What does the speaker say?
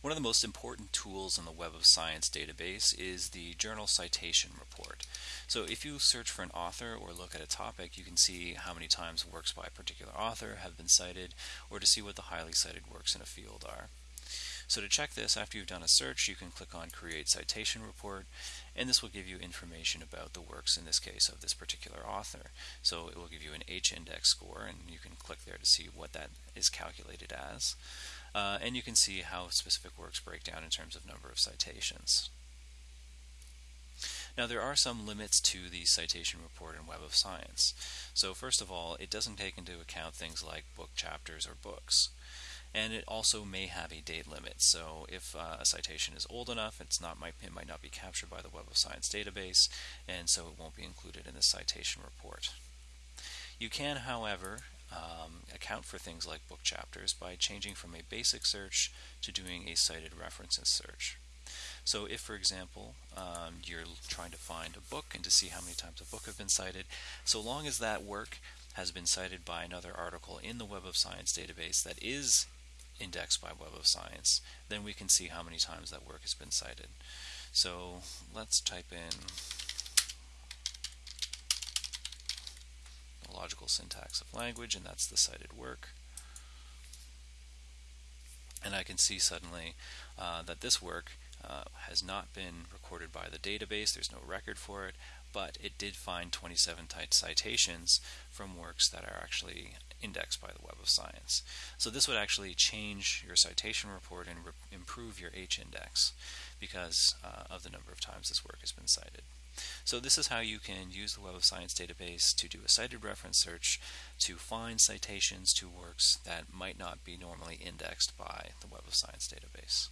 One of the most important tools in the Web of Science database is the Journal Citation Report. So if you search for an author or look at a topic, you can see how many times works by a particular author have been cited, or to see what the highly cited works in a field are. So to check this, after you've done a search, you can click on Create Citation Report, and this will give you information about the works, in this case, of this particular author. So it will give you an H-index score, and you can click there to see what that is calculated as. Uh, and you can see how specific works break down in terms of number of citations. Now there are some limits to the citation report in Web of Science. So first of all, it doesn't take into account things like book chapters or books. And it also may have a date limit. So if uh, a citation is old enough, it's not might, it might not be captured by the Web of Science database, and so it won't be included in the citation report. You can, however, um, account for things like book chapters by changing from a basic search to doing a cited references search. So if, for example, um, you're trying to find a book and to see how many times a book have been cited, so long as that work has been cited by another article in the Web of Science database that is indexed by Web of Science, then we can see how many times that work has been cited. So let's type in the logical syntax of language, and that's the cited work. And I can see suddenly uh, that this work uh, has not been recorded by the database, there's no record for it, but it did find 27 citations from works that are actually indexed by the Web of Science. So this would actually change your citation report and re improve your H-index because uh, of the number of times this work has been cited. So this is how you can use the Web of Science database to do a cited reference search to find citations to works that might not be normally indexed by the Web of Science database.